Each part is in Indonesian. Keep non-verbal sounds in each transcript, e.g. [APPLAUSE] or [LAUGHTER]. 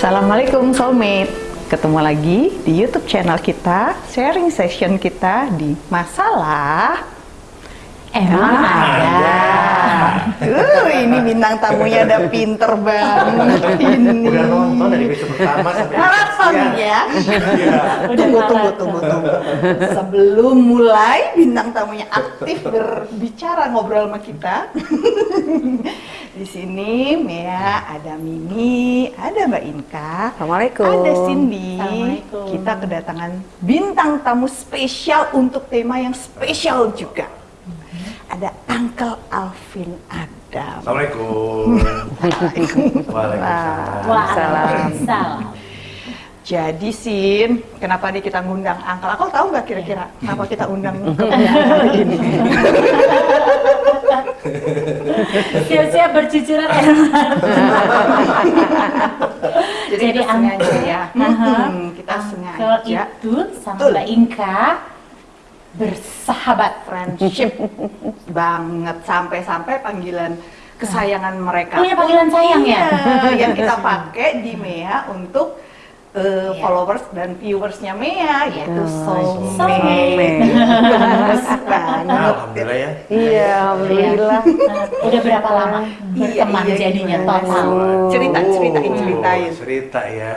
Assalamualaikum soulmate Ketemu lagi di YouTube channel kita Sharing session kita di Masalah Emang ada. Uh, ini bintang tamunya udah pinter banget ini. Udah nonton dari episode pertama sampai ya. Iya. Tunggu, tunggu, tunggu, tunggu. Sebelum mulai bintang tamunya aktif berbicara ngobrol sama kita. Di sini Mea, ada Mimi, ada Mbak Inka, Assalamualaikum. ada Cindy. Assalamualaikum. Kita kedatangan bintang tamu spesial untuk tema yang spesial juga. Ada Uncle Alvin Adam. Assalamualaikum. [LAUGHS] Waalaikumsalam. Waalaikumsalam. Jadi Sin, kenapa nih kita ngundang Uncle? Aku tahu nggak kira-kira kenapa kita undang hari [LAUGHS] ini? Siap-siap bercucuran air mata. [LAUGHS] Jadi, kita Ang- sengaja ya. Aha. Hmm, kita sengaja itu sama. Mbak Inka bersahabat. friendship banget sampai-sampai panggilan kesayangan mereka. Punya panggilan sayang ya? Iya, yang kita pakai di Mea untuk eh, Iya. followers dan viewersnya Mea yaitu Soulmate. soulmate. Gemes banget. Alhamdulillah ya. Iya, alhamdulillah. Nah, [LAUGHS] Udah berapa lama Iya, berteman iya, jadinya gimana total? Cerita, ceritain, ceritain. Oh, cerita ya.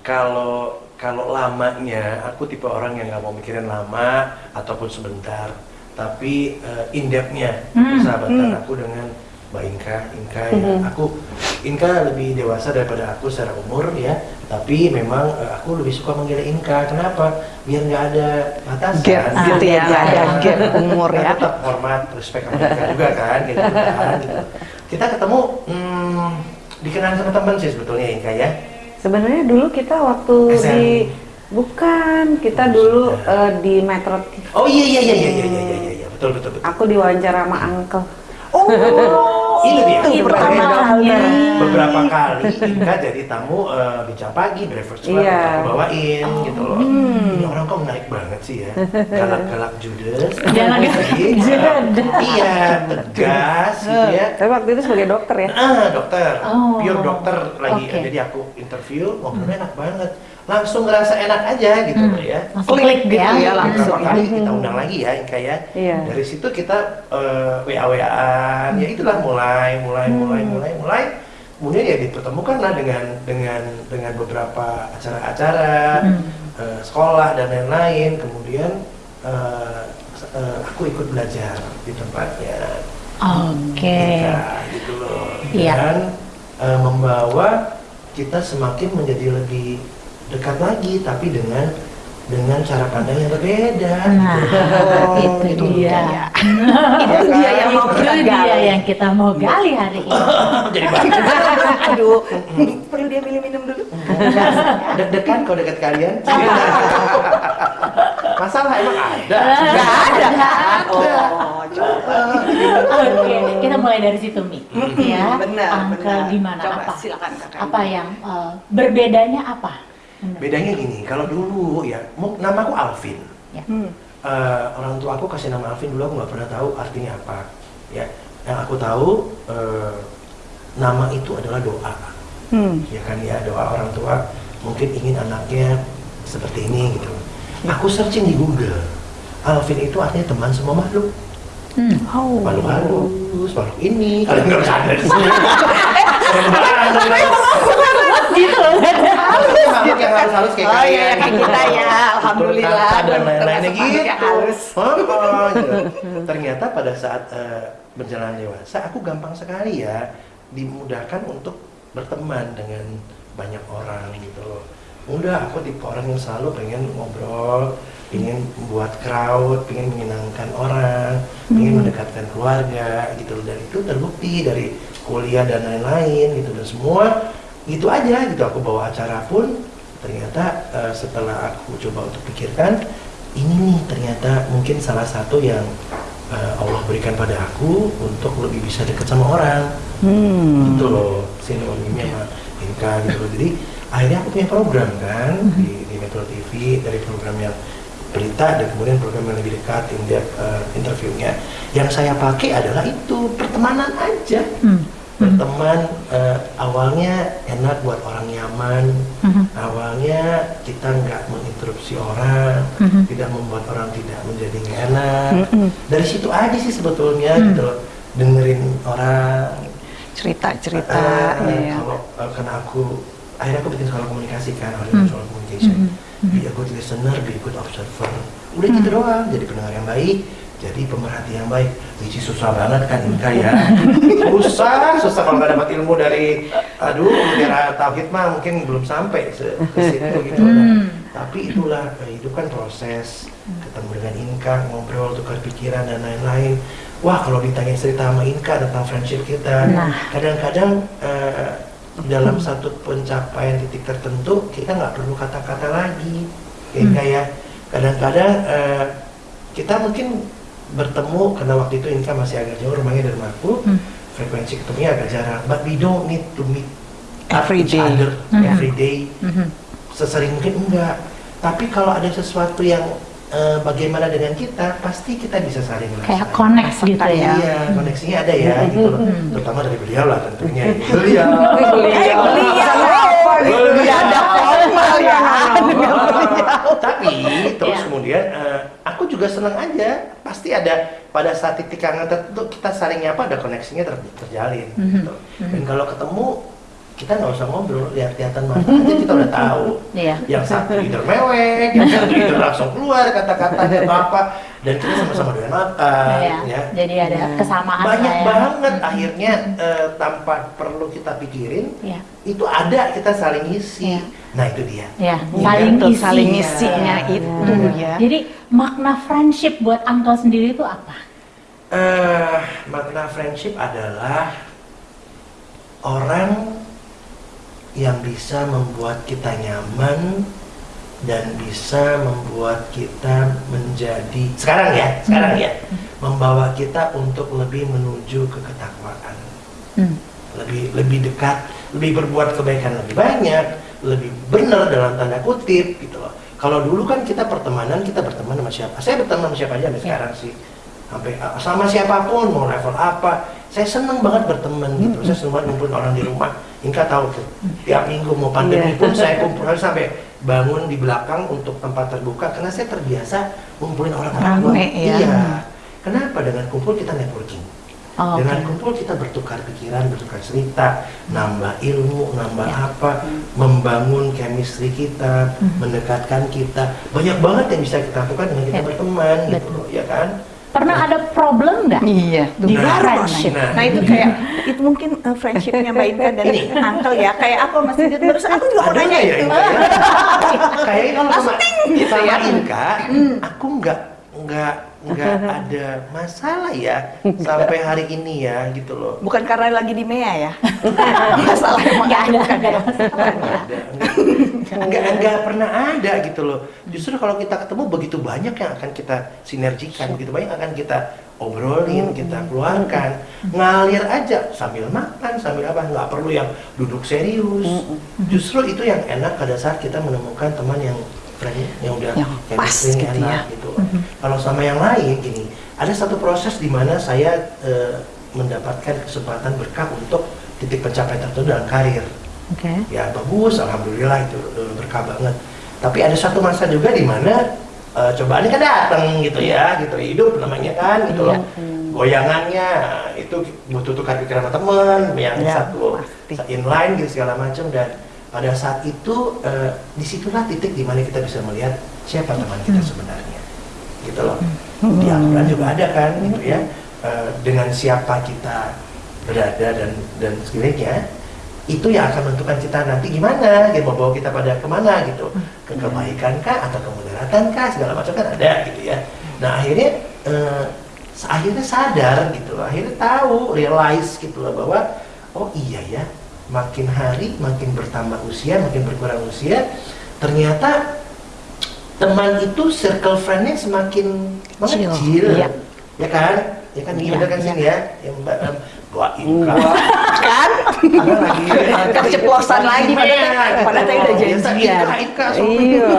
Kalau kalau lamanya, aku tipe orang yang nggak mau mikirin lama ataupun sebentar. Tapi uh, in depth-nya Hmm, persahabatan hmm. aku dengan Mbak Inka, Inka mm -hmm. ya. Mm-hmm. aku Inka lebih dewasa daripada aku secara umur ya, tapi memang uh, aku lebih suka manggilnya Inka. Kenapa? Biar nggak ada batasan, gap, ah, gitu ya, iya. nggak ada gap umur ya. Tetap hormat, respect sama Inka juga kan, gitu, nah, gitu. Kita ketemu hmm, dikenal sama teman sih sebetulnya Inka ya. Sebenarnya dulu kita waktu eh, SM. di Bukan, kita oh, dulu uh, di Metro TV. Oh iya, iya iya iya iya iya iya iya betul betul betul. Aku diwawancara sama Uncle. Oh. Itu dia. itu pertama kali. Beberapa kali Inka jadi tamu eh, bicara pagi breakfast club Iya. aku bawain gitu loh. Hmm. Ini orang kok menarik banget sih ya. Galak-galak judes. [LAUGHS] Galak-galak. Iya, tegas gitu ya. Tapi waktu itu sebagai dokter ya. Ah, dokter, Oh. pure dokter lagi. Oke. Jadi aku interview, ngobrolnya enak banget. Langsung ngerasa enak aja gitu Hmm. ya. Langsung Klik klik gitu ya. ya, langsung. Beberapa kali kita undang lagi ya, Inka ya. Iya. Dari situ kita eh, WA-WAan, ya itulah mulai, mulai, mulai, mulai, mulai. Kemudian ya dipertemukan lah dengan dengan dengan beberapa acara-acara Hmm. eh, sekolah dan lain-lain. Kemudian eh, eh, aku ikut belajar di tempatnya. Oke. Inka, gitu loh. Iya. Dan eh, membawa kita semakin menjadi lebih dekat lagi, tapi dengan dengan cara pandang yang berbeda. Nah, gitu. itu itu dia. dia. Itu dia yang mau kita dia gali. yang kita mau gali hari ini. [LAUGHS] Jadi banyak. [LAUGHS] Aduh, [LAUGHS] perlu dia minum-minum dulu. Deg-degan kalau dekat kalian. Masalah emang ada. Gak ada. Ada. Oh, coba. Oke, kita mulai dari situ Mi. Ya, Benar, Angkel benar. gimana? Coba apa? silakan. Apa yang eh, berbedanya apa? Bedanya gini, kalau dulu ya, mu- namaku Alvin. Ya. Hmm. Eh, orang tua aku kasih nama Alvin dulu aku nggak pernah tahu artinya apa. Ya, yang aku tahu eh, nama itu adalah doa. Hmm. ya kan ya doa orang tua mungkin ingin anaknya seperti ini gitu aku searching di Google Alvin itu artinya teman semua makhluk Hmm. Oh. makhluk halus makhluk ini kalian nggak bisa ada di sini serem banget gitu loh. yang halus halus kayak Oh iya, kayak kita ya, alhamdulillah. Berkata dan lain-lainnya gitu yang halus. Oh, gitu. ternyata pada saat eh, berjalan dewasa aku gampang sekali ya dimudahkan untuk berteman dengan banyak orang gitu loh mudah aku tipe orang yang selalu pengen ngobrol ingin membuat crowd ingin menyenangkan orang ingin mendekatkan keluarga gitu loh dan itu terbukti dari kuliah dan lain-lain gitu dan semua gitu aja gitu aku bawa acara pun. Ternyata eh, setelah aku coba untuk pikirkan ini nih ternyata mungkin salah satu yang eh, Allah berikan pada aku untuk lebih bisa dekat sama orang. Hmm. gitu loh sinonimnya sama Inka gitu loh. Jadi akhirnya aku punya program kan di, di Metro TV dari program yang berita dan kemudian program yang lebih dekat in depth uh, interviewnya. Yang saya pakai adalah itu pertemanan aja. Hmm. Berteman eh, awalnya enak buat orang nyaman Mhm. awalnya kita nggak menginterupsi orang Mhm. tidak membuat orang tidak menjadi nggak enak Mm-mm. dari situ aja sih sebetulnya Hmm. gitu loh dengerin orang cerita-cerita Eh, ya. kalau eh, karena aku akhirnya aku bikin sekolah komunikasi kan Hmm. audiovisual communication Mhm. be a good listener be a good observer udah gitu Hmm. doang jadi pendengar yang baik jadi pemerhati yang baik is susah banget kan Inka ya susah susah kalau nggak dapat ilmu dari aduh mutiara tauhid mah mungkin belum sampai ke situ gitu Hmm. Nah, tapi itulah eh, hidup kan proses ketemu dengan Inka ngobrol tukar pikiran dan lain-lain wah kalau ditanya cerita sama Inka tentang friendship kita Nah. kadang-kadang eh, dalam satu pencapaian titik tertentu kita nggak perlu kata-kata lagi Hmm. Inka ya kadang-kadang eh, kita mungkin bertemu karena waktu itu Inka masih agak jauh rumahnya dari rumahku Hmm. frekuensi ketemunya agak jarang but we don't need to meet Every each day. other Mhm. every day Mhm. sesering mungkin enggak tapi kalau ada sesuatu yang eh, bagaimana dengan kita pasti kita bisa saling Kayak merasakan. connect gitu ya. Iya, koneksinya ada ya, gitu loh. Hmm. Terutama dari beliau lah tentunya. Beliau. Eh, beliau gitu ya ada formal ya. Tapi terus Iya. kemudian eh, aku juga senang aja. Pasti ada pada saat titik hangat tertentu kita saling nyapa ada koneksinya ter- terjalin. Mhm. gitu. Dan kalau ketemu kita nggak usah ngobrol, lihat-lihatan mata aja kita udah tahu. Iya. Yang satu leader mewek, yang satu leader langsung keluar kata-katanya [LAUGHS] atau apa, dan kita sama-sama doyan makan, Iya. ya Jadi ada Ya. kesamaan banyak ya. banget Mhm. akhirnya eh, tanpa perlu kita pikirin Iya. itu ada kita saling isi Iya. nah itu dia Ya, saling isi. saling isinya itu Hmm. ya. Jadi makna friendship buat Uncle sendiri itu apa? eh makna friendship adalah orang yang bisa membuat kita nyaman dan bisa membuat kita menjadi sekarang ya sekarang ya membawa kita untuk lebih menuju ke ketakwaan Hmm. lebih lebih dekat, lebih berbuat kebaikan lebih banyak, lebih benar dalam tanda kutip gitu loh. Kalau dulu kan kita pertemanan kita berteman sama siapa? Saya berteman sama siapa aja sampai Ya. sekarang sih. Sampai sama siapa pun mau level apa, saya seneng banget berteman gitu. Saya seneng banget ngumpulin orang di rumah. Inka tahu tuh. Tiap minggu mau pandemi Iya. pun saya kumpulin sampai bangun di belakang untuk tempat terbuka karena saya terbiasa ngumpulin orang-orang. Rame, ya. Iya. Kenapa dengan kumpul kita networking? Oh, Dengan oke. kumpul kita bertukar pikiran, bertukar cerita, nambah ilmu, nambah Ya. apa, membangun chemistry kita, Hmm. mendekatkan kita. Banyak banget yang bisa kita lakukan dengan kita Ya. berteman gitu Betul. loh, ya kan? Pernah ada problem nggak? Iya, Di friendship. Nah, nah itu kayak itu mungkin uh, friendshipnya Mbak Inka dan Ini. Uncle ya. Kayak apa Mas Didit? Terus aku juga mau Ada nanya ya itu. Ya? [LAUGHS] Kayaknya kalau sama, gitu sama ya. Inka, aku nggak nggak nggak [LAUGHS] ada masalah ya sampai hari ini ya gitu loh. Bukan karena lagi di MEA ya. [LAUGHS] Masalah emang Nggak ada, bukan nggak ada masalah. ada enggak, enggak, enggak pernah ada gitu loh. Justru kalau kita ketemu begitu banyak yang akan kita sinergikan begitu banyak akan kita obrolin kita keluarkan. Ngalir aja sambil makan sambil apa nggak perlu yang duduk serius. Justru itu yang enak pada saat kita menemukan teman yang yang udah Yang pas gitu ya. enak gitu loh. kalau sama yang lain gini ada satu proses di mana saya eh, mendapatkan kesempatan berkah untuk titik pencapaian tertentu dalam karir Oke. ya bagus alhamdulillah itu eh, berkah banget tapi ada satu masa juga di mana eh, cobaannya kan datang gitu ya gitu hidup namanya kan gitu loh goyangannya itu butuh tukar pikiran sama teman yang Ya, satu pasti. inline gitu segala macam dan pada saat itu eh, di situlah titik di mana kita bisa melihat siapa teman kita sebenarnya. Gitu loh. Di Al-Quran juga ada kan gitu ya. Eh, dengan siapa kita berada dan dan sekelilingnya itu yang akan menentukan kita nanti gimana gitu mau bawa kita pada ke mana gitu. Ke kebaikan kah atau kemudaratan kah segala macam kan ada gitu ya. Nah akhirnya eh, akhirnya sadar gitu loh. Akhirnya tahu realize gitu loh bahwa oh iya ya makin hari makin bertambah usia makin berkurang usia ternyata teman itu circle friendnya semakin mengecil. Iya. ya kan? Ya kan? Iya, iya kan iya. sini ya yang Mbak, doain kak kan? Ada lagi keceplosan lagi padahal padahal tadi udah janjian. Ika, Ika, Iya.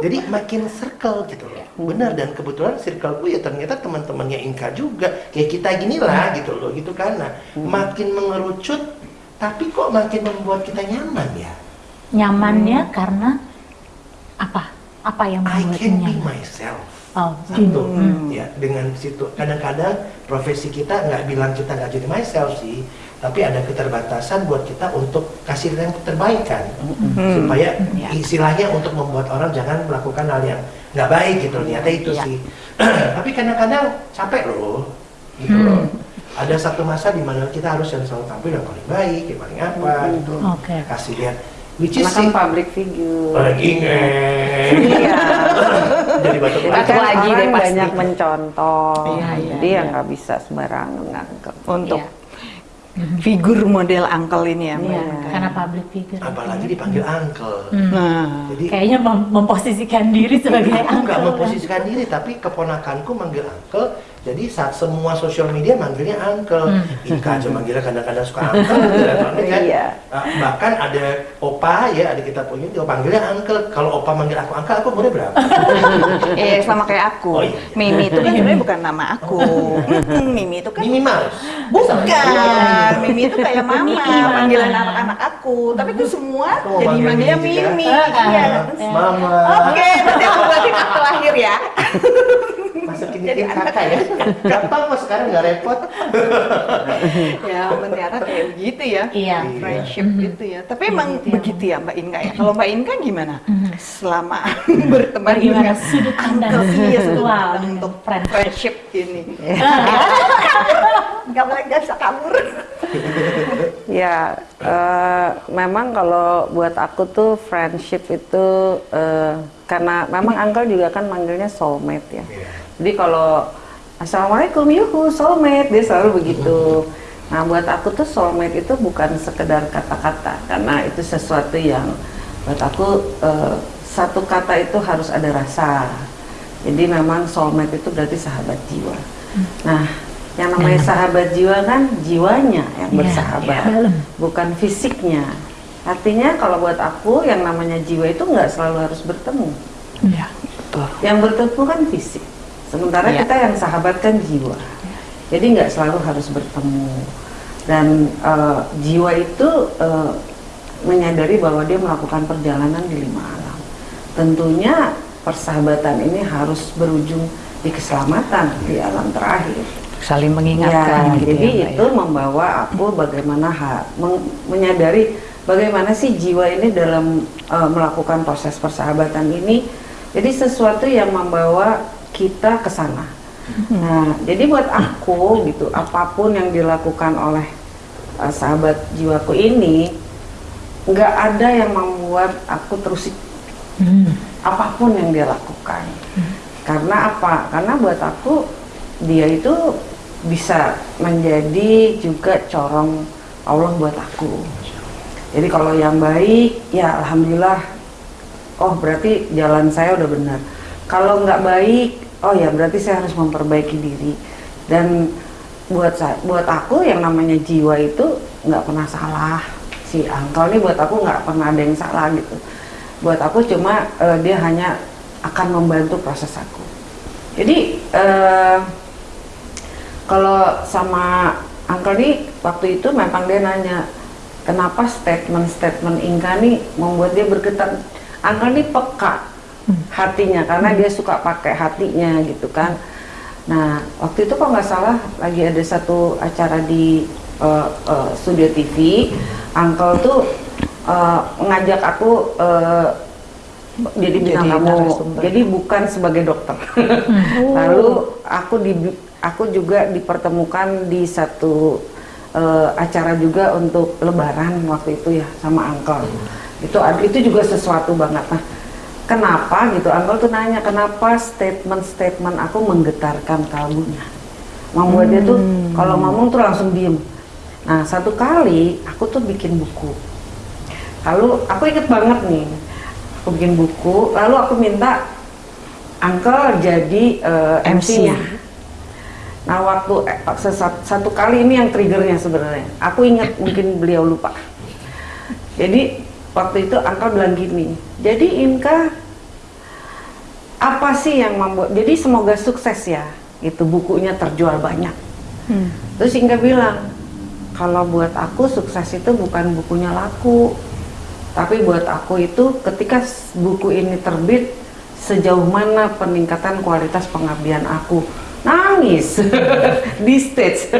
Jadi makin circle gitu loh. Benar dan kebetulan circleku ya ternyata teman-temannya Inka juga. Kayak kita gini lah gitu loh gitu kan. Nah makin mengerucut tapi kok makin membuat kita nyaman ya? Nyamannya karena apa? Apa yang I membuat can be nyaman? myself Oh, satu Hmm. ya dengan situ. Kadang-kadang profesi kita nggak bilang kita nggak jadi myself sih tapi ada keterbatasan buat kita untuk kasih yang terbaik kan supaya Ya. istilahnya untuk membuat orang jangan melakukan hal yang nggak baik gitu. Ternyata itu Ya. sih. [CLEARS THROAT] Tapi kadang-kadang capek loh gitu Hmm. loh ada satu masa di mana kita harus yang selalu tampil yang paling baik yang paling apa gitu. Oke. kasih lihat. Which is kan public figure. lagi Iya. [LAUGHS] jadi batuk lagi kan lagi deh orang pasti. banyak mencontoh. Iya, iya, Jadi ya iya. nggak bisa sembarangan untuk Iya. figur model uncle ini ya Mbak Iya. Karena public figure. apalagi dipanggil uncle Hmm. nah jadi Kayaknya mem- memposisikan diri sebagai aku nggak uncle. memposisikan diri tapi keponakanku manggil uncle jadi saat semua sosial media manggilnya uncle Hmm. Ika aja manggilnya kadang-kadang suka uncle kan [LAUGHS] Iya. Ah, bahkan ada opa ya ada kita punya dia panggilnya uncle kalau opa manggil aku uncle aku umurnya berapa eh [LAUGHS] sama kayak aku Oh, iya. Mimi itu kan [LAUGHS] sebenarnya bukan nama aku Mm, Mimi itu kan Mimi Mouse Bukan. Mimi itu kayak mama, panggilan anak-anak aku. Tapi itu semua Kamu jadi manggil manggilnya Mimi Iya. mama Oke, nanti aku buatin akte lahir ya. Masukin Jadi anak. kakak ya [LAUGHS] gampang mas sekarang nggak repot [LAUGHS] ya, ternyata kayak begitu ya. Iya. Friendship Mhm. gitu ya. Tapi Iya, emang gitu ya, begitu ya Mbak Inka ya. Kalau Mbak Inka gimana? Mhm. Selama [LAUGHS] berteman Bagaimana dengan sudut pandang iya, Wow, untuk friend- friendship ini. Nggak boleh nggak bisa kabur. Ya, eh, memang kalau buat aku tuh friendship itu eh, karena memang uncle juga kan manggilnya soulmate ya. Iya. Jadi kalau assalamualaikum yuhu soulmate dia selalu begitu. Nah buat aku tuh soulmate itu bukan sekedar kata-kata karena itu sesuatu yang buat aku eh, satu kata itu harus ada rasa. Jadi memang soulmate itu berarti sahabat jiwa. Nah yang namanya sahabat jiwa kan jiwanya yang Iya, bersahabat, iya, bukan fisiknya. Artinya kalau buat aku yang namanya jiwa itu nggak selalu harus bertemu. Iya, betul. Yang bertemu kan fisik, sementara Iya. kita yang sahabat kan jiwa. Jadi nggak selalu harus bertemu. Dan eh, jiwa itu eh, menyadari bahwa dia melakukan perjalanan di lima alam. Tentunya persahabatan ini harus berujung di keselamatan di alam terakhir. Saling Ya, mengingatkan gitu jadi ya, itu membawa aku bagaimana ha- meng- menyadari bagaimana sih jiwa ini dalam eh, melakukan proses persahabatan ini. Jadi sesuatu yang membawa kita ke sana. Nah, jadi buat aku gitu, apa pun yang dilakukan oleh eh, sahabat jiwaku ini, nggak ada yang membuat aku terus Hmm. apa pun yang dia lakukan. Karena apa? Karena buat aku dia itu bisa menjadi juga corong Allah buat aku. Jadi kalau yang baik, ya alhamdulillah. Oh berarti jalan saya udah benar. Kalau nggak baik, oh ya berarti saya harus memperbaiki diri. Dan buat saya, buat aku yang namanya jiwa itu nggak pernah salah. Si angkel ini buat aku nggak pernah ada yang salah gitu. Buat aku cuma eh, dia hanya akan membantu proses aku. Jadi eh, kalau sama Uncle nih waktu itu memang dia nanya kenapa statement-statement Inka nih membuat dia bergetar. Uncle nih peka hatinya karena dia suka pakai hatinya gitu kan. Nah waktu itu kalau nggak salah lagi ada satu acara di eh, eh, studio TV, Uncle tuh eh, ngajak aku eh, jadi bintang tamu. Jadi bukan sebagai dokter. [LAUGHS] Lalu aku di aku juga dipertemukan di satu eh, acara juga untuk lebaran waktu itu ya sama Uncle. Itu itu juga sesuatu banget. Nah, kenapa gitu? Uncle tuh nanya kenapa statement-statement aku menggetarkan kalbunya. Membuat dia tuh kalau ngomong tuh langsung diem. Nah, satu kali aku tuh bikin buku. Lalu aku inget banget nih, aku bikin buku, lalu aku minta Uncle jadi eh, MC. MC-nya. Nah waktu eh, sesat- satu kali ini yang triggernya sebenarnya. Aku ingat mungkin beliau lupa. Jadi waktu itu Angka bilang gini. Jadi Inka apa sih yang membuat? Jadi semoga sukses ya. Itu bukunya terjual banyak. Terus Inka bilang kalau buat aku sukses itu bukan bukunya laku, tapi buat aku itu ketika buku ini terbit sejauh mana peningkatan kualitas pengabdian aku nangis [LAUGHS] di stage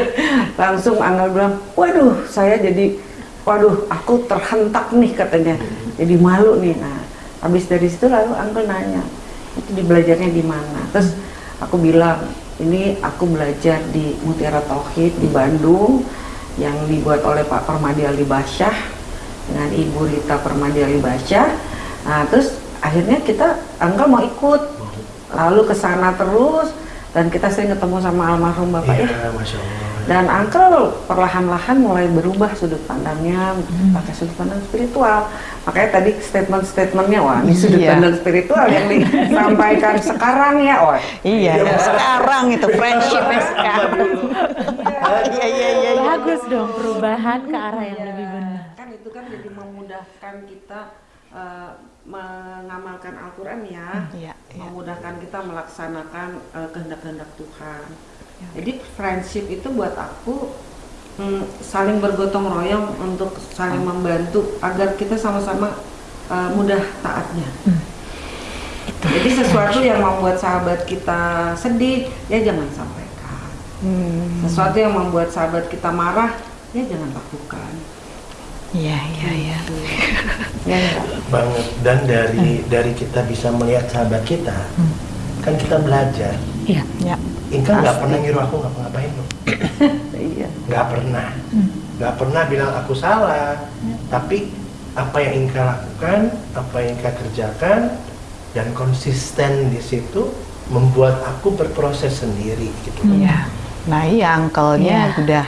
langsung Angga bilang waduh saya jadi waduh aku terhentak nih katanya jadi malu nih nah habis dari situ lalu Angga nanya itu di belajarnya di mana? Terus aku bilang ini aku belajar di Mutiara Tauhid di Bandung yang dibuat oleh Pak Permadi Ali Basyah dengan Ibu Rita Permadi Ali Basyah nah terus akhirnya kita Angga mau ikut. Lalu ke sana terus dan kita sering ketemu sama almarhum bapak ya. Iya, masya Allah. Dan Uncle perlahan-lahan mulai berubah sudut pandangnya pakai sudut pandang spiritual makanya tadi statement-statementnya wah ini sudut Iya. pandang spiritual yang disampaikan [LAUGHS] sekarang ya wah Iya, yang sekarang itu friendshipnya [LAUGHS] sekarang. Iya, iya, iya. iya. Bagus dong perubahan ke arah yang lebih benar. kan itu kan jadi memudahkan kita eh, mengamalkan Al-Quran ya Iya, iya. memudahkan kita melaksanakan eh, kehendak-kehendak Tuhan jadi friendship itu buat aku mm, saling bergotong royong untuk saling membantu agar kita sama-sama eh, mudah taatnya. Jadi sesuatu yang membuat sahabat kita sedih ya jangan sampaikan. Hmm, sesuatu yang membuat sahabat kita marah ya jangan lakukan. Iya, iya, iya. [LAUGHS] ya enggak? banget. Dan dari dari kita bisa melihat sahabat kita kan kita belajar. Iya. Ya. Inka nggak pernah nyuruh aku ngapa-ngapain loh [LAUGHS] iya nggak pernah nggak pernah bilang aku salah tapi apa yang Inka lakukan apa yang Inka kerjakan dan konsisten di situ membuat aku berproses sendiri gitu Iya. Nah iya angkelnya Iya. udah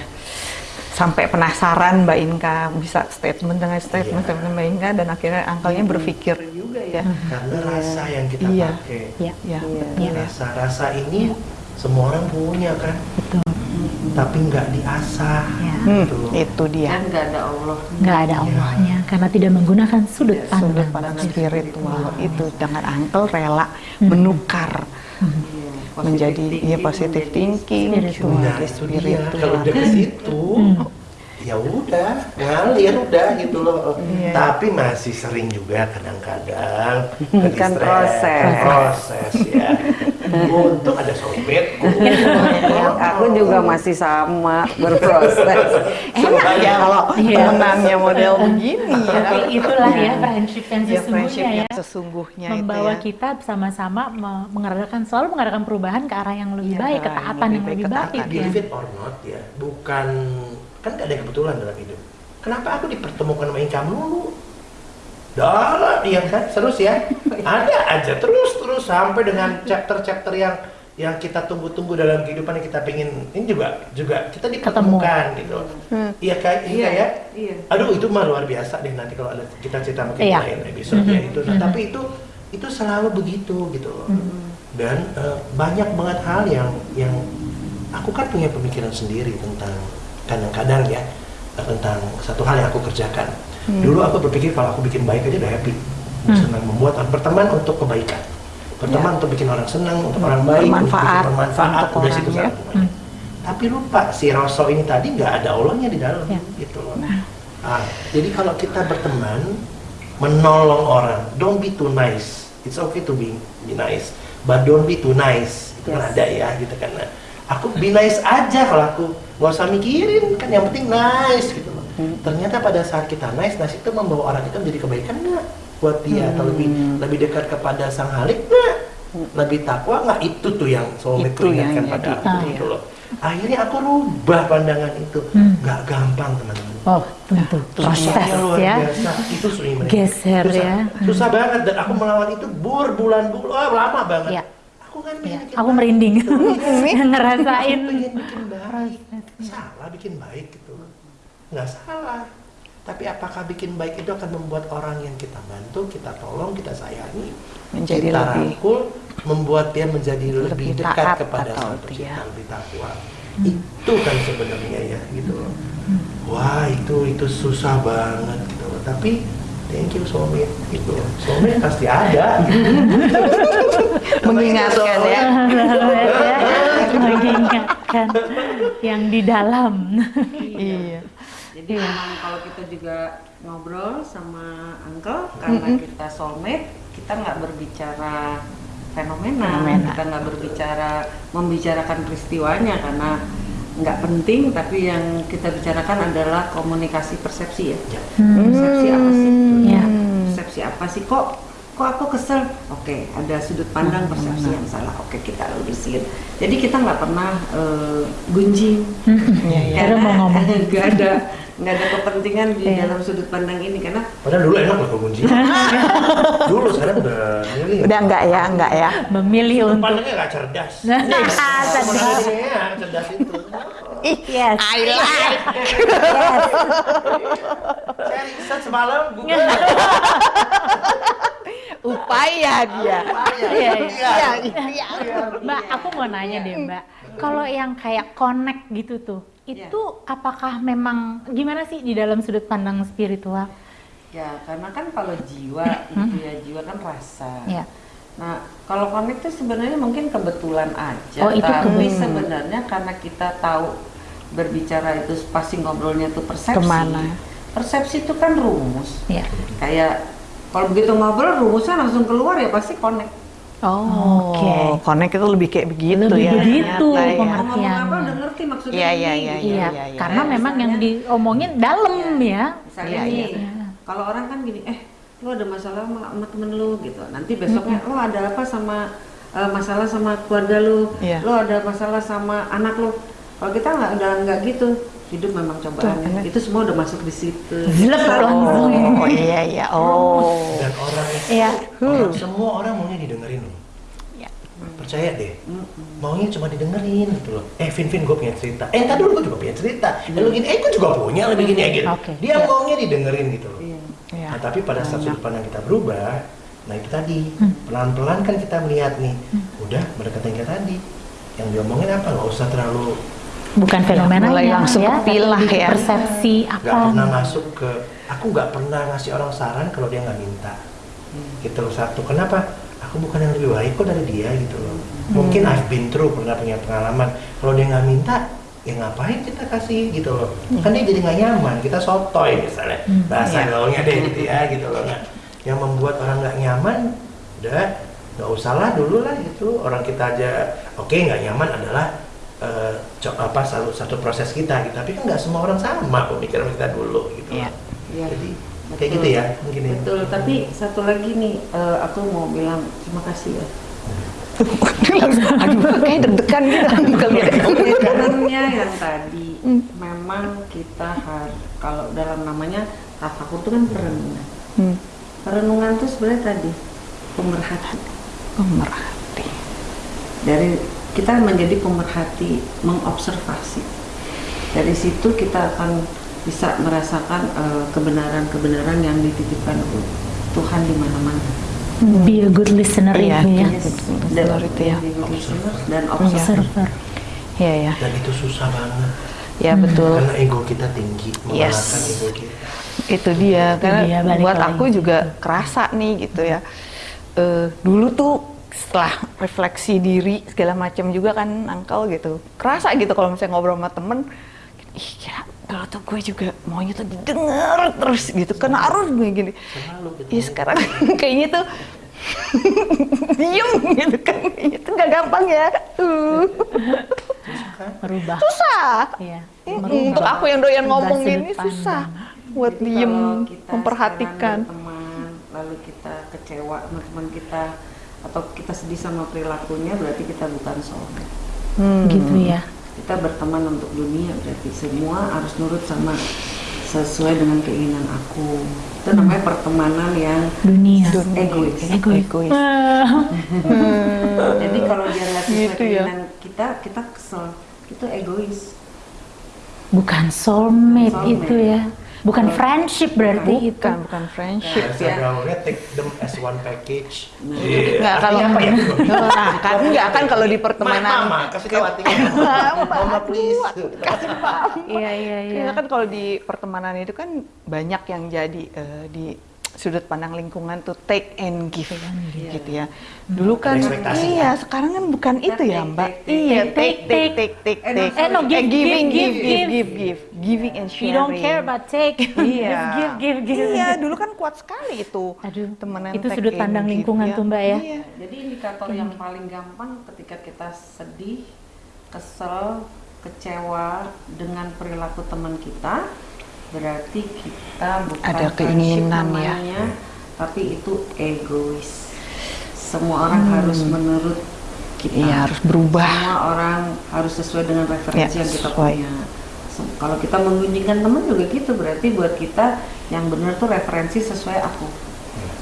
sampai penasaran Mbak Inka bisa statement dengan statement Iya. dengan Mbak Inka dan akhirnya angkelnya berpikir juga ya. karena rasa yang kita Iya. pakai Iya. Ya, Iya. betul ya. rasa rasa ini semua orang punya kan Betul. tapi nggak diasah Ya. Hmm, gitu loh. itu dia. dan nggak ada Allah Nggak ada Allahnya karena tidak menggunakan sudut Iya, Sudut pandang. pandang spiritual itu dengan angkel rela menukar Iya, menjadi ya positive thinking, spiritual. Nah, menjadi itu dia. spiritual. Kalau udah ke situ, ya udah, ngalir udah gitu loh. Iya. Tapi masih sering juga kadang-kadang [LAUGHS] Kan proses. proses ya. [LAUGHS] Untung ada soulmate. [LAUGHS] aku juga masih sama berproses Enak ya kalau Iya. temenannya model begini ya. Tapi itulah ya friendship yang Ya, friendship sesungguhnya yang ya. sesungguhnya membawa itu ya. kita sama-sama me- mengadakan selalu mengadakan perubahan ke arah yang lebih Iya, baik, ke arah yang ketaatan lebih yang baik, lebih baik ketaatan. ya. Believe it or not ya, bukan kan gak ada kebetulan dalam hidup. Kenapa aku dipertemukan sama Inka melulu? Dah, iya kan, terus ya. Ada aja terus terus sampai dengan chapter-chapter yang yang kita tunggu-tunggu dalam kehidupan yang kita pingin ini juga juga kita dipertemukan gitu. Hmm. Iya kayak iya ya. iya Aduh itu mah luar biasa deh nanti kalau ada kita cerita mungkin Iya. lain episode ya Mhm. itu. Nah, Mhm. tapi itu itu selalu begitu gitu loh. Mhm. Dan eh, banyak banget hal yang yang aku kan punya pemikiran sendiri tentang kadang-kadang ya eh, tentang satu hal yang aku kerjakan. Hmm. Dulu aku berpikir kalau aku bikin baik aja udah happy. Hmm. Senang membuat berteman untuk kebaikan. Berteman untuk bikin orang senang, untuk orang baik, Bermanfaat bermanfaat, untuk udah situ ya. satu semuanya. Tapi lupa si Rosso ini tadi nggak ada Allahnya di dalam Ya. gitu loh. Nah. Ah, jadi kalau kita berteman, menolong orang, don't be too nice. It's okay to be, be nice, but don't be too nice. Itu kan ada ya gitu kan. Nah, aku be nice aja kalau aku nggak usah mikirin kan yang penting nice gitu loh. Ternyata pada saat kita nice, nice itu membawa orang itu menjadi kebaikan nggak buat dia atau lebih lebih dekat kepada sang halik nggak? Lebih takwa nggak? Itu tuh yang soulmate Itu peringatkan pada aku Ah. gitu loh. Akhirnya aku rubah pandangan itu. Hmm. Nggak gampang teman-teman. Oh, tentu. Proses Susahnya luar ya. biasa. Itu sering mereka. Geser susah. ya. Susah banget dan aku melawan itu berbulan-bulan, oh, lama banget. Iya. Aku kan Ya, bikin aku merinding [LAUGHS] Iya. ngerasain Aku bikin baik. Salah bikin baik gitu. Nggak salah. Tapi apakah bikin baik itu akan membuat orang yang kita bantu, kita tolong, kita sayangi, Menjadi kita lebih rangkul, membuat dia menjadi lebih, Lebih dekat taat kepada pencipta, dia. lebih takwa. Itu kan sebenarnya ya gitu loh. Wah itu itu susah banget gitu loh. Tapi thank you soulmate gitu loh. Soulmate pasti ada. Mengingatkan ya [LAUGHS] mengingatkan yang di dalam Iya. Jadi memang kalau kita juga ngobrol sama uncle karena kita soulmate, kita nggak berbicara fenomena, Fenomena. kita nggak berbicara membicarakan peristiwanya karena nggak penting, tapi yang kita bicarakan adalah komunikasi persepsi ya. Ya. Persepsi apa sih? Ya. Persepsi apa sih kok? Kok aku kesel? Oke, ada sudut pandang persepsi yang salah. Oke, kita lurusin. Jadi kita nggak pernah eh, gunjing. [LAUGHS] Iya. Baru mau ngomong. [LAUGHS] nggak ada nggak ada kepentingan di Iya. dalam sudut pandang ini karena Padahal dulu enak loh kunci. [LAUGHS] dulu sekarang udah milih. Udah enggak ya, enggak ya. memilih untuk Pandangnya nggak cerdas. [LAUGHS] Ah, cerdas. Iya, cerdas itu. Yes. I like. Saya riset semalam Google. [LAUGHS] Upaya dia. Iya, Iya, iya. Mbak, aku mau nanya deh Mbak, kalau yang kayak connect gitu tuh, itu apakah memang gimana sih di dalam sudut pandang spiritual? ya karena kan kalau jiwa itu ya jiwa kan rasa Ya. nah kalau connect itu sebenarnya mungkin kebetulan aja Oh, itu tapi kebetulan. sebenarnya karena kita tahu berbicara itu pasti ngobrolnya tuh persepsi Ke mana? persepsi itu kan rumus Ya. kayak kalau begitu ngobrol rumusnya langsung keluar ya pasti connect Oh, Oke. connect itu lebih kayak begitu Lebih ya. begitu ya. pengertian. ngomong apa udah ngerti maksudnya Iya, ini, iya, iya, iya. karena Kayak memang yang diomongin dalam ya. misalnya nih iya. kalau orang kan gini eh lu ada masalah sama, sama temen lu gitu nanti besoknya lu ada apa sama eh, masalah sama keluarga lu Iya. lu ada masalah sama anak lu kalau kita nggak udah nggak gitu hidup memang cobaan Tuh, itu semua udah masuk di situ Zlep, langsung. Oh, iya, iya. Oh. Dan orang Iya. orang, semua orang maunya didengerin loh. Iya. Percaya deh, maunya cuma didengerin gitu loh. Eh, Vin, Vin, gue punya cerita. Eh, tadi dulu gue juga punya cerita. Eh, lu gini, eh, gue juga punya, lebih gini ya gitu. Oke. Dia maunya didengerin gitu loh. Iya. Iya. Nah, tapi pada saat sudut pandang kita berubah, nah itu tadi, Hmm. pelan-pelan kan kita melihat nih, udah mendekatan kita tadi. Yang diomongin apa? Nggak usah terlalu Bukan fenomenanya mulai langsung ya, tapi kepilah ya. persepsi nggak apa. pernah masuk ke aku nggak pernah ngasih orang saran kalau dia nggak minta. Gitu loh satu. Kenapa? Aku bukan yang lebih baik kok dari dia gitu loh. Mungkin I've been through pernah punya pengalaman. Kalau dia nggak minta ya ngapain kita kasih gitu loh. Kan dia jadi nggak nyaman kita sotoy misalnya. Hmm. bahasa gaulnya deh gitu ya gitu loh. Nah yang membuat orang nggak nyaman udah nggak usah lah dulu lah gitu. Orang kita aja oke nggak nyaman adalah eh, co- apa satu, satu proses kita gitu tapi kan nggak semua orang sama pemikiran kita dulu gitu Iya. Iya. jadi Betul. kayak gitu ya mungkin ya. betul tapi satu lagi nih eh, aku mau bilang terima kasih ya [LAUGHS] Aduh, kayak deg-degan gitu [LAUGHS] lihat. Sebenarnya yang tadi memang kita harus kalau dalam namanya tafakur itu kan perenungan. Hmm. Perenungan itu sebenarnya tadi pemerhati. Pemerhati. Dari kita menjadi pemerhati, mengobservasi. Dari situ kita akan bisa merasakan eh, kebenaran-kebenaran yang dititipkan Tuhan di mana-mana. Be a good listener itu ya. Yes. Benar itu ya. Dan observer. Observer. Iya, ya. dan itu susah banget Ya, betul. karena ego kita tinggi Yes. ego kita itu dia karena dia, balik buat lagi. aku juga kerasa nih gitu ya Eh, dulu tuh setelah refleksi diri segala macam juga kan angkel gitu. Kerasa gitu kalau misalnya ngobrol sama temen ih ya kalau tuh gue juga maunya tuh didengar terus gitu. Kan harus gue gini. Gitu ya sekarang [LAUGHS] kayaknya tuh [LAUGHS] diem gitu kan. Itu nggak gampang ya. Uh, Merubah. susah. Iya. Mm, untuk aku yang doyan merubah ngomong gini susah buat diem memperhatikan. berteman, lalu kita kecewa teman kita atau kita sedih sama perilakunya berarti kita bukan soulmate. Hmm. Gitu ya. Kita berteman untuk dunia berarti semua harus nurut sama sesuai dengan keinginan aku. Itu namanya pertemanan yang Dunia. egois. Egois. egois [LAUGHS] Jadi kalau dia nggak sesuai Gitu ya. keinginan kita, kita kesel. Itu egois. Bukan soulmate, Soulmate. itu ya. Bukan friendship berarti itu. bukan bukan friendship Bahasa ya gaulnya take them as one package. Nggak, Iya, kalau- artinya apa ya? [LAUGHS] Nah, kan enggak kan kalau di pertemanan Mama, kasih tahu artinya. [LAUGHS] Mama please. Iya iya iya. Iya kan kalau di pertemanan itu kan banyak yang jadi eh, di sudut pandang lingkungan tuh take and give gitu ya. Dulu kan iya, sekarang kan bukan itu ya, take, Mbak. take, take. Iya, Take, take take take take Eh, take. Eh, no, give, giving give, give give, give give give giving and sharing. don't care about take. [LAUGHS] Iya. give give give. Iya, dulu kan kuat sekali itu. Aduh, temenan itu take sudut and pandang give, lingkungan tuh, Mbak, ya. Iya. Jadi indikator yang paling gampang ketika kita sedih, kesel, kecewa dengan perilaku teman kita, berarti kita bukan Ada keinginan ya. tapi itu egois. Semua orang harus menurut kita. Hmm. Iya, harus berubah. Semua orang harus sesuai dengan referensi Ya, yang kita sesuai. punya. Kalau kita menggunjingkan teman juga gitu, berarti buat kita yang benar tuh referensi sesuai aku.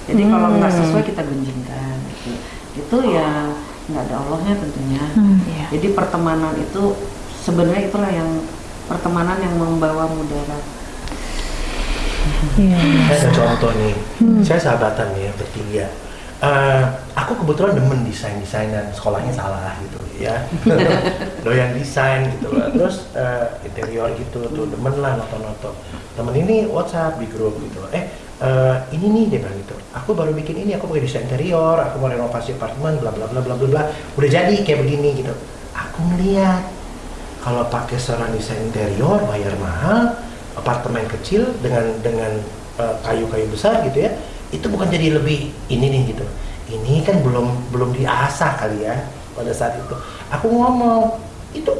Jadi kalau nggak Hmm. sesuai kita gunjingkan. Gitu. Itu ya nggak ada Allahnya tentunya. Hmm. Iya. Jadi pertemanan itu sebenarnya itulah yang pertemanan yang membawa mudarat. Iya. Saya ada contoh nih. Saya sahabatan nih ya bertiga. Eh, aku kebetulan demen desain desain dan sekolahnya salah gitu ya. [LAUGHS] Doyan desain gitu loh terus eh, interior gitu tuh demen lah nonton-nonton temen ini WhatsApp di grup gitu. Loh eh eh, ini nih dia bilang gitu. Aku baru bikin ini aku pakai desain interior aku mau renovasi apartemen bla bla bla bla bla bla. Udah jadi kayak begini gitu. Aku ngeliat kalau pakai seorang desain interior bayar mahal apartemen kecil dengan dengan eh, kayu-kayu besar gitu ya itu bukan jadi lebih ini nih gitu ini kan belum belum diasah kali ya pada saat itu aku ngomong itu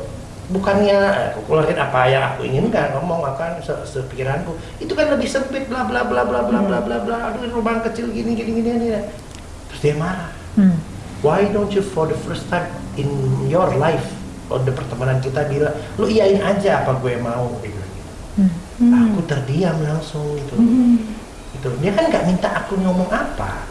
bukannya eh, aku keluarin apa yang aku inginkan ngomong akan se sepikiranku itu kan lebih sempit bla bla bla bla bla bla bla bla aduh rumah kecil gini gini gini, gini. terus dia marah Hmm. Why don't you for the first time in your life Kalau the pertemanan kita bilang Lu iyain aja apa gue mau gitu. Hmm. Aku terdiam langsung gitu gitu. Dia kan nggak minta aku ngomong apa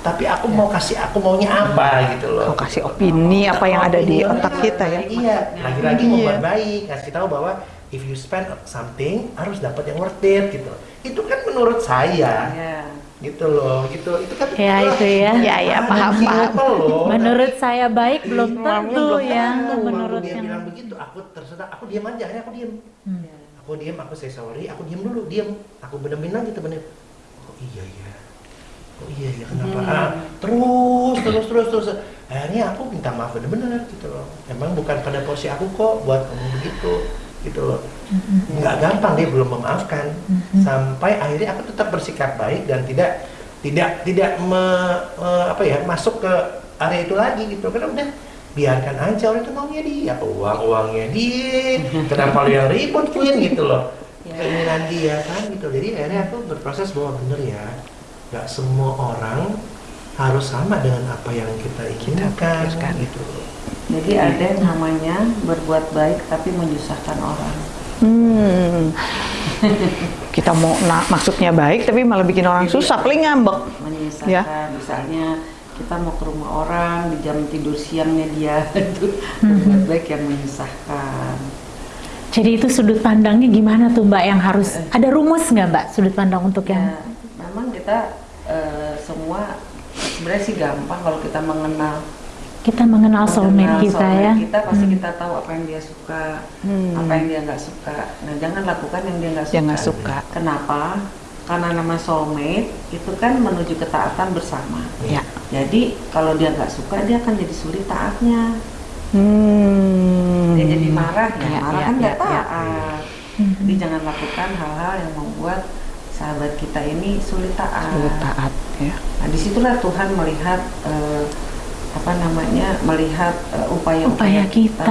Tapi aku mau kasih aku maunya apa gitu loh Kau kasih opini apa yang ada di Opini, otak kita ya. Iya, lagi-lagi Iya. membuat baik Kasih tahu bahwa If you spend something harus dapat yang worth it gitu. Itu kan menurut saya Ya. gitu loh, gitu. Itu kan Ya, itu ya. Ya, ya, paham, paham. Simple loh. Menurut saya baik belum Iya, tentu belum ya. tentu. Menurut dia yang bilang begitu, aku terserah, aku diam aja, akhirnya aku diam. Hmm. Aku diam, aku say sorry, aku diam dulu, diam. Aku bener-bener lagi temennya. Oh iya iya. Oh iya iya kenapa? Hmm. Ah, terus terus terus terus. Akhirnya aku minta maaf bener-bener gitu loh. Emang bukan pada posisi aku kok buat ngomong begitu gitu loh. Nggak gampang dia belum memaafkan. Sampai akhirnya aku tetap bersikap baik dan tidak tidak tidak me- me- apa ya masuk ke area itu lagi gitu karena udah biarkan aja orang itu maunya dia uang uangnya dia kenapa lu yang ribut Queen gitu loh Ya. keinginan dia kan gitu jadi akhirnya aku berproses bahwa bener ya nggak semua orang harus sama dengan apa yang kita inginkan gitu Jadi ada yang namanya berbuat baik tapi menyusahkan orang. Hmm. [LAUGHS] Kita mau nah, maksudnya baik tapi malah bikin orang susah, paling ngambek. menyusahkan Ya. misalnya kita mau ke rumah orang di jam tidur siangnya dia [LAUGHS] itu berbuat baik yang menyusahkan Jadi itu sudut pandangnya gimana tuh Mbak yang harus ada rumus nggak Mbak sudut pandang untuk yang ya memang kita eh, semua sebenarnya sih gampang kalau kita mengenal kita mengenal soulmate mengenal kita soulmate ya? kita pasti Hmm. kita tahu apa yang dia suka Hmm. apa yang dia nggak suka nah jangan lakukan yang dia nggak suka Yang nggak suka. kenapa karena nama soulmate itu kan menuju ketaatan bersama Ya. jadi kalau dia nggak suka dia akan jadi sulit taatnya Hmm. dia jadi marah ya, Ya, marah ya, kan nggak ya, ya. taat Hmm. jadi jangan lakukan hal-hal yang membuat sahabat kita ini sulit taat, Sulit taat ya. nah di situlah Tuhan melihat eh, apa namanya melihat eh, upaya-upaya Upaya kita.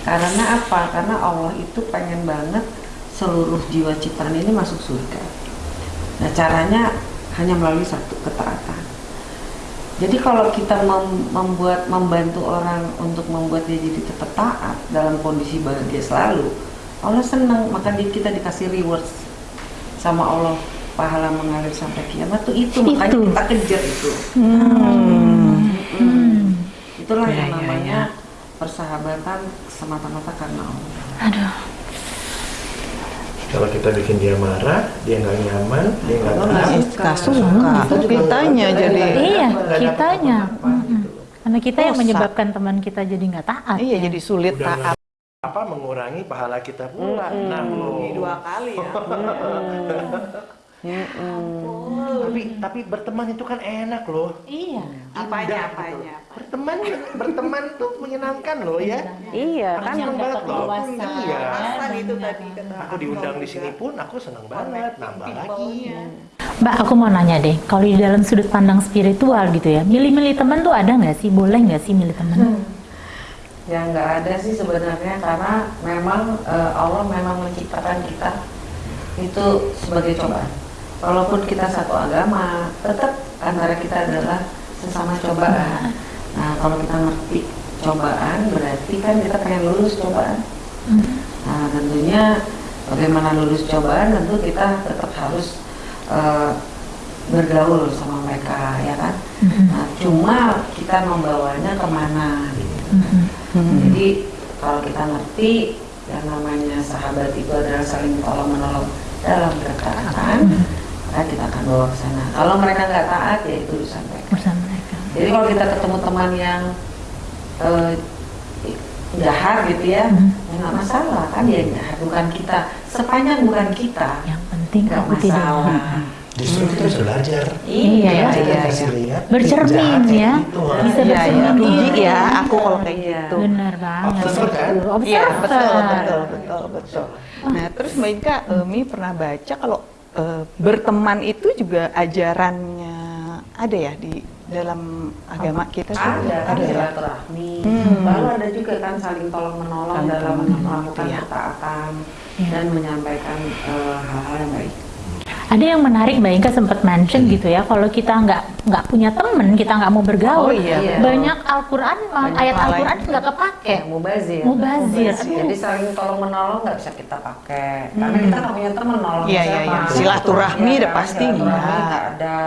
karena apa karena Allah itu pengen banget seluruh jiwa ciptaan ini masuk surga nah caranya hanya melalui satu ketaatan jadi kalau kita mem- membuat membantu orang untuk membuat dia jadi tetap taat dalam kondisi bahagia selalu, Allah senang maka kita dikasih rewards sama Allah pahala mengalir sampai kiamat tuh itu, makanya Itu. kita kejar itu. Hmm. Hmm. Itulah Ya, yang ya, namanya persahabatan semata-mata karena Allah. Aduh. Kalau kita bikin dia marah, dia nggak nyaman, dia nggak Nggak suka. Kitanya jadi. Iya, kitanya. gitu. Karena kita yang menyebabkan teman kita jadi nggak taat. Iya ya. jadi sulit Udah taat. apa mengurangi pahala kita pula. Nah, loh. Dua kali ya. [LAUGHS] Tapi tapi berteman itu kan enak loh. Iya. Apanya Indah apanya? gitu. Berteman berteman tuh menyenangkan loh ya. Iya kan seneng banget loh. Iya. Itu tadi kata Aku diundang di sini pun aku senang banget nambah lagi. Mbak, aku mau nanya deh, kalau di dalam sudut pandang spiritual gitu ya, milih-milih teman tuh ada nggak sih? Boleh nggak sih milih teman? Ya nggak ada sih sebenarnya karena memang eh, Allah memang menciptakan kita itu sebagai cobaan. Walaupun kita satu agama, tetap antara kita adalah sesama cobaan. Nah kalau kita ngerti cobaan berarti kan kita pengen lulus cobaan. Nah tentunya bagaimana lulus cobaan tentu kita tetap harus eh, bergaul sama mereka ya kan. Nah cuma kita membawanya ke mana gitu. Jadi kalau kita ngerti yang namanya sahabat itu adalah saling tolong menolong dalam ketaatan, maka kita akan bawa ke sana. Kalau mereka nggak taat ya itu urusan mereka. Bersama mereka. Jadi kalau kita ketemu teman yang eh, jahat gitu ya, Mhm. ya nggak masalah kan dia jahat bukan kita. Sepanjang bukan kita, Yang penting nggak aku tidak masalah. Justru kita bisa belajar. Iya ya. Kita iya, kasih iya. lihat. Bercermin ya. gitu. Bisa Iya, iya. bercermin Rugi diri. ya aku kalau kayak Iya. gitu. Benar banget. Observer kan? Betul. Iya Observer. betul betul betul betul. Nah terus Mbak Inka, eh, Mi pernah baca kalau eh, berteman itu juga ajarannya ada ya di dalam agama kita ada ada ya. silaturahmi Hmm. lalu ada juga kan saling tolong menolong Saling dalam menolong, melakukan iya. ketaatan Iya. dan menyampaikan eh, hal-hal yang baik Ada yang menarik Mbak Inka sempat mention gitu ya, kalau kita nggak nggak punya temen, kita nggak mau bergaul, Oh, iya. Iya. banyak Al-Quran, ayat Al-Quran nggak kepake. ya mubazir Mubazir. jadi saling tolong menolong nggak bisa kita pakai karena kita nggak punya teman nolong Iya, iya, siapa iya. Silaturahmi Iya, udah kan? pasti nggak ada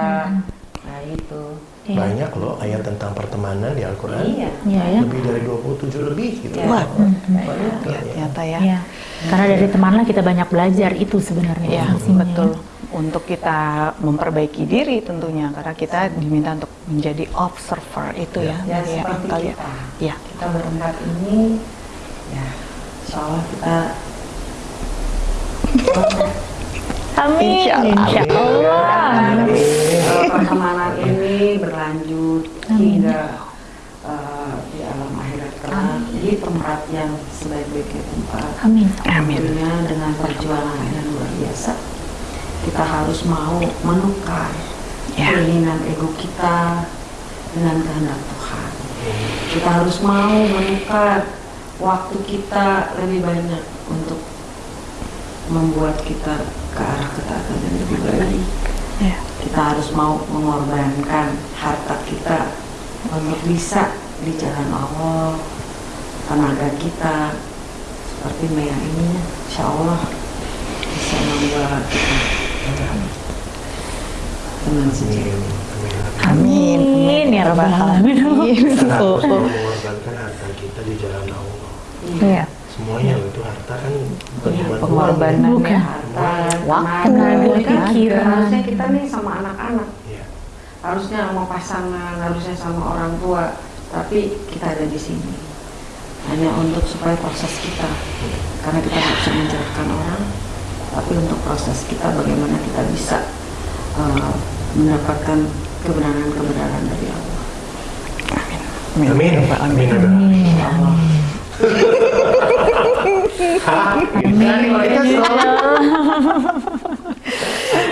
nah itu Iya. Banyak loh ayat tentang pertemanan di Al-Quran. iya Iya ya. Lebih dari 27 lebih gitu. Iya. Wah, Banyak ya. ternyata ya. Iya. Karena dari temanlah kita banyak belajar itu sebenarnya. Iya fungsinya, betul. ya. Untuk kita memperbaiki diri tentunya karena kita diminta untuk menjadi observer itu ya. ya Iya, seperti kali ya. kita Iya. kita berempat ini ya insya Allah kita Amin. Insya Allah. Insya Allah. Kalau pertemanan ini berlanjut hingga uh, di alam akhirat kelak di tempat yang sebaik-baiknya tempat. Amin. Amin. Dengan perjuangan yang luar biasa, kita harus mau menukar Ya. keinginan ego kita dengan kehendak Tuhan. Kita harus mau menukar waktu kita lebih banyak untuk membuat kita ke arah ketaatan yang lebih baik Ya. kita harus mau mengorbankan harta kita untuk bisa di jalan Allah tenaga kita seperti Maya ini insya Allah bisa membuat kita dengan sendiri Amin. Amin, ya Rabbal Alamin. Kita harus mengorbankan harta kita di jalan Allah. Iya. Semuanya itu harta kan bukan Iya, pengorbanan Bukan. ya. harta Waktu, tenaga, tenaga, pikiran. harusnya kita nih sama anak-anak Iya. harusnya sama pasangan harusnya sama orang tua tapi kita ada di sini hanya untuk supaya proses kita karena kita nggak bisa mencerahkan orang tapi untuk proses kita bagaimana kita bisa uh, mendapatkan kebenaran-kebenaran dari Allah Amin. Amin. Amin. Amin. Allah Hah? Gimana nih kalau kita selalu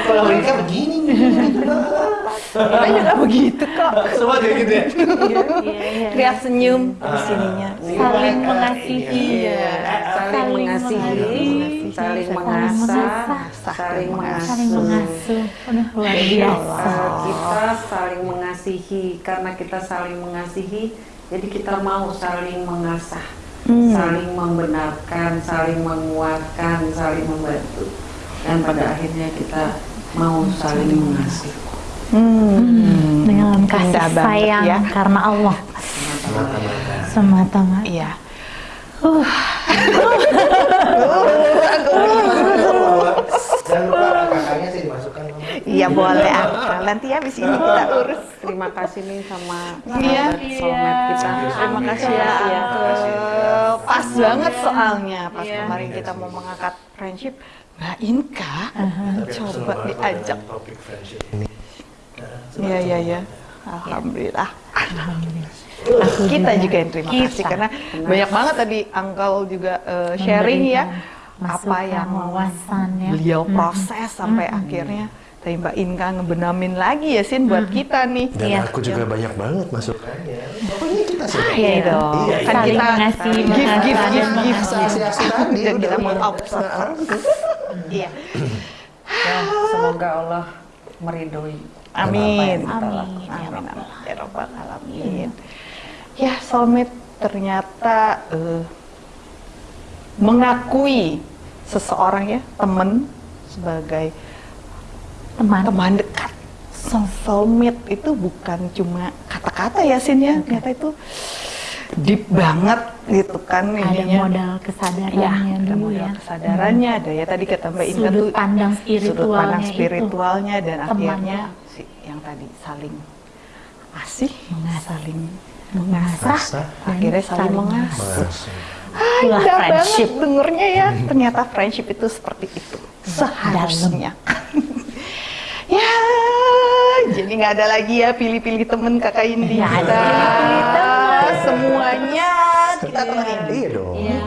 kalau mereka begini nih, gitu Kita juga begitu kok. Semua kayak gitu ya. Iya, iya. Senyum di sininya. Saling mengasihi. Iya. saling mengasihi, saling mengasah, saling Saling mengasuh. luar Jadi biasa. eh, kita saling mengasihi karena kita saling mengasihi, jadi kita mau saling mengasah, Hmm. saling membenarkan, saling menguatkan, saling membantu, dan pada akhirnya kita mau saling mengasihi. Hmm. Dengan kasih sayang ya. karena Allah Mata-mata. semata-mata. Iya. Iya boleh. Akal. Nanti ya, habis ini kita oh. urus. Terima kasih nih sama iya, somet kita. Terima iya. kasih ya. Iya. Pas iya. banget soalnya pas kemarin kita mau mengangkat friendship, Mbak Inka uh-huh. coba diajak. Iya iya iya. Alhamdulillah. Alhamdulillah. Kita juga yang terima Kita. kasih karena banyak banget tadi Uncle juga eh, sharing ya Memberikan apa yang wawasan ya. beliau proses sampai akhirnya tadi Mbak Inka ngebenamin lagi ya Sin buat kita nih. Dan Iya. aku juga banyak banget masukannya. Pokoknya kita sih. Iya dong. Iya, kan saling kita ngasih masukan gift dan gift Asli-asli tadi dan udah kita mau observe. [LAUGHS] Iya. Ya, semoga Allah meridhoi. Amin. yang kita Amin. lakukan. Amin. amin. Ya. Ya soulmate ternyata eh, mengakui seseorang ya teman sebagai Teman. teman dekat. So, soulmate itu bukan cuma kata-kata ya Sin ya, ternyata itu deep banget gitu kan Ada ininya. modal Ya, kesadarannya ada dulu modal ya. kesadarannya, ada ya tadi kata Mbak Inka Sudut tuh pandang sudut spiritualnya pandang itu. spiritualnya dan Temannya. akhirnya si, yang tadi saling asih, Mengasah. saling Mengasah. Mengasah. dan akhirnya saling mengasuh. Masuk. Ah, Itulah indah friendship. banget dengernya ya. Ternyata friendship itu seperti itu. Seharusnya. ya, jadi nggak ada lagi ya pilih-pilih temen kakak Indi Nggak kita. ada. Semuanya kita temenin. Iya dong. Iya.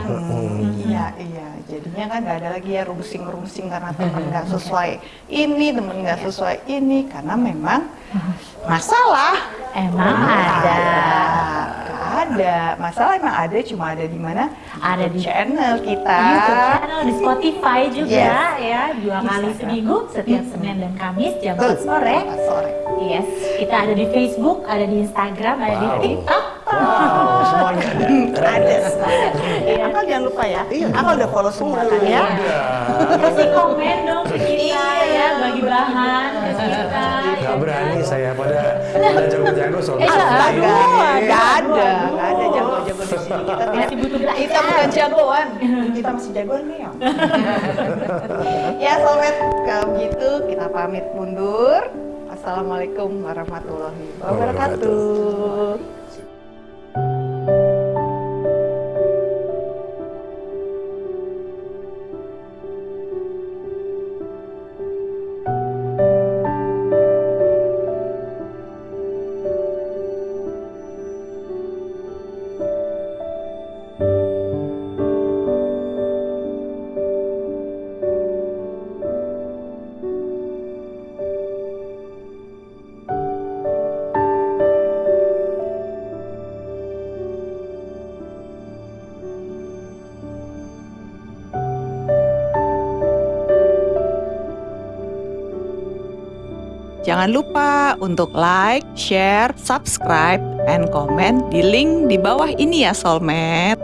Iya, iya. Jadinya kan nggak ada lagi ya rungsing-rungsing karena temen nggak sesuai ini, temen nggak sesuai ini. Karena memang masalah Emang ada. Nggak ada. Masalah emang ada, cuma ada di mana? Ada di channel kita. YouTube channel di Spotify juga Yes. ya dua kali Instagram. seminggu setiap Senin dan Kamis jam. 4 sore. Empat sore. Yes, kita ada di Facebook, ada di Instagram, ada di Wow. TikTok. Wow, semuanya ada. ada. Iya. Akal jangan lupa ya. Iya. Akal udah follow semua kan ya. Kasih komen dong ke kita ya, bagi bahan ke kita. Gak berani saya pada pada jago-jago soal Eh, ada, nggak ada jago-jago di sini. Kita tidak, Masih butuh kita bukan jagoan, kita masih jagoan nih. ya, sobat, kalau begitu kita pamit mundur. Assalamualaikum warahmatullahi wabarakatuh. Jangan lupa untuk like, share, subscribe, and comment di link di bawah ini ya Soulmate.